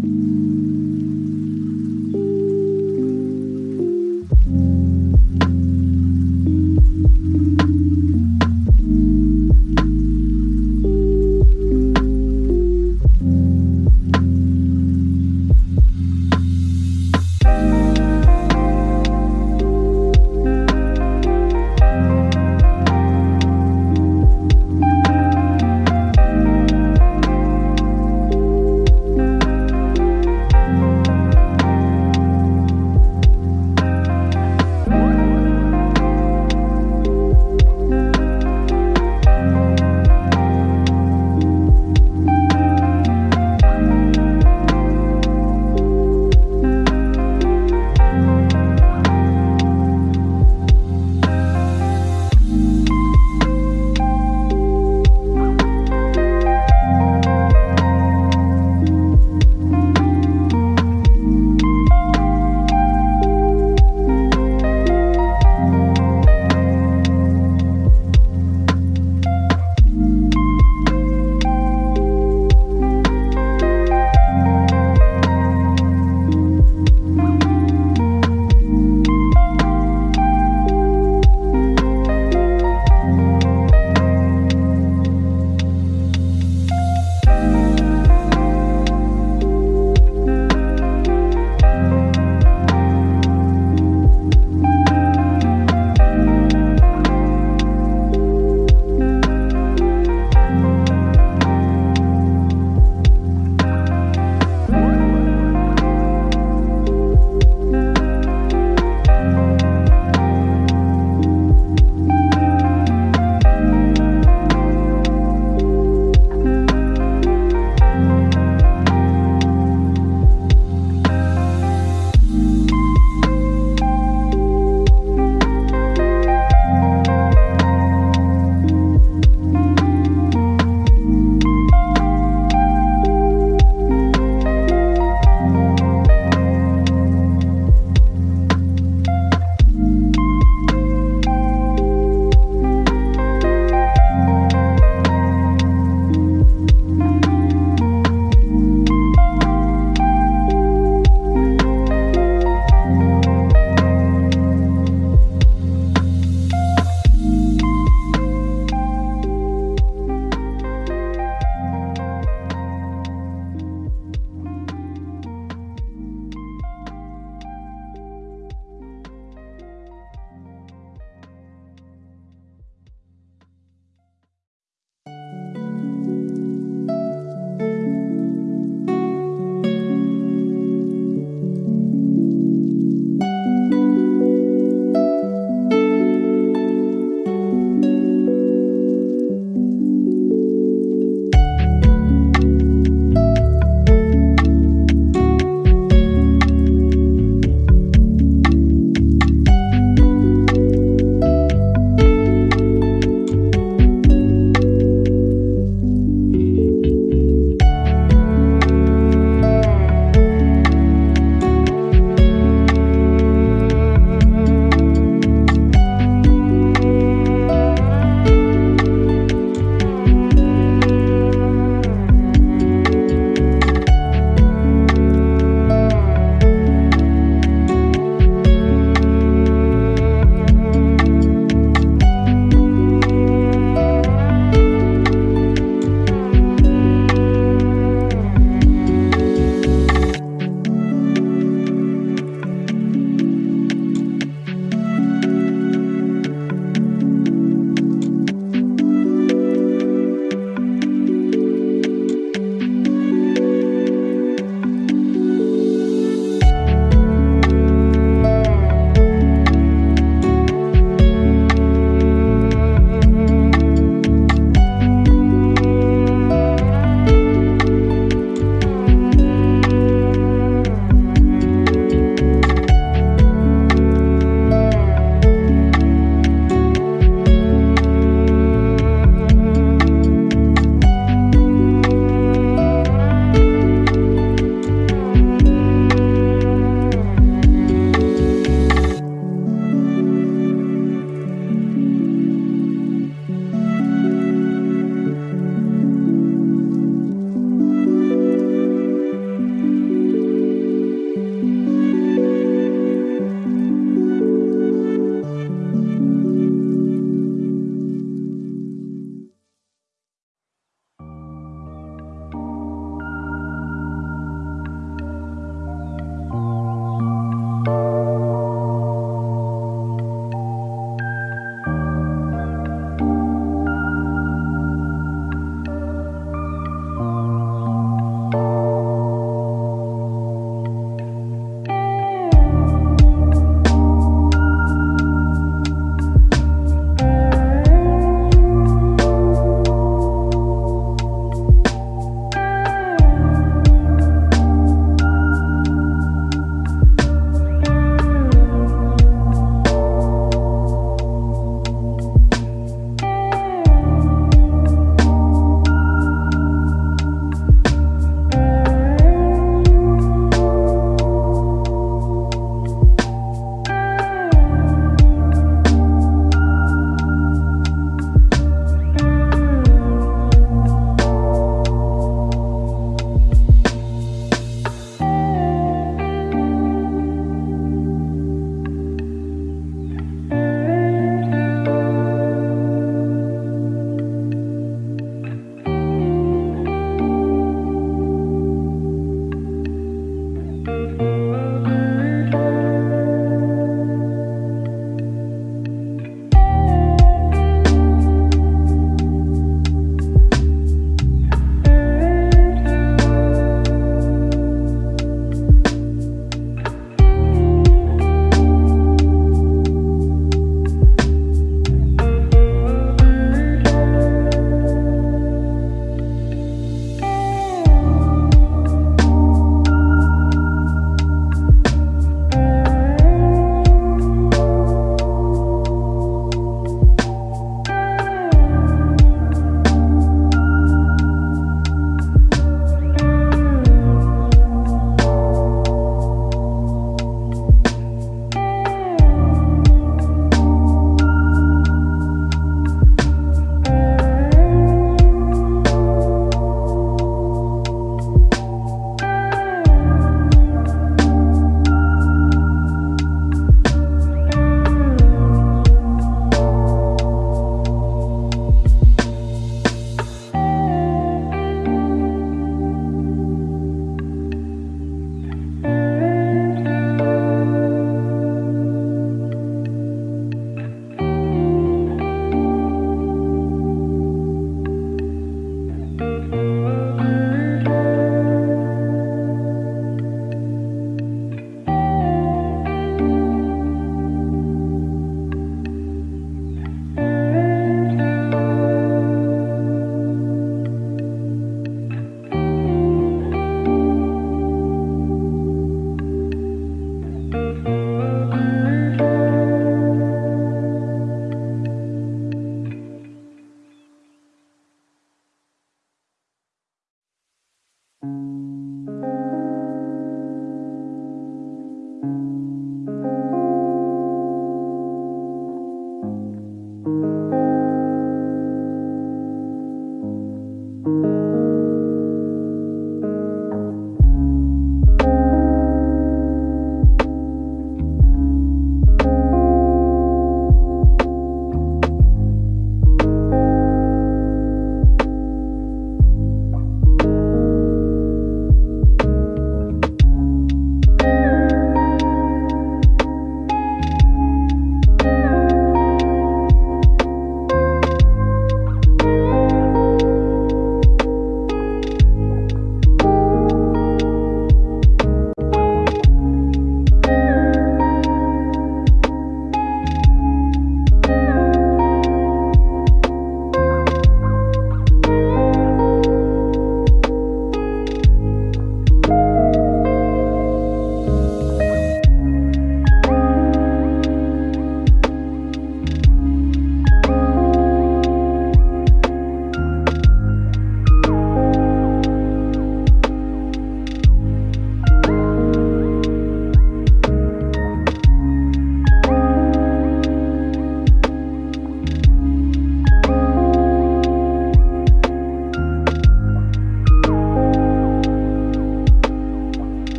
うん。